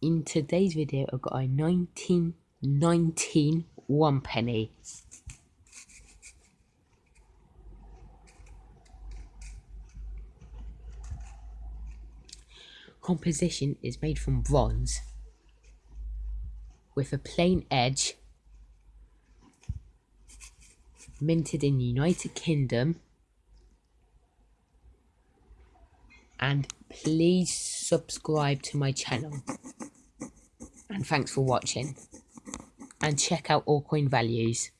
in today's video I got a 1919 one penny. Composition is made from bronze with a plain edge minted in the United Kingdom and please subscribe to my channel and thanks for watching. And check out all coin values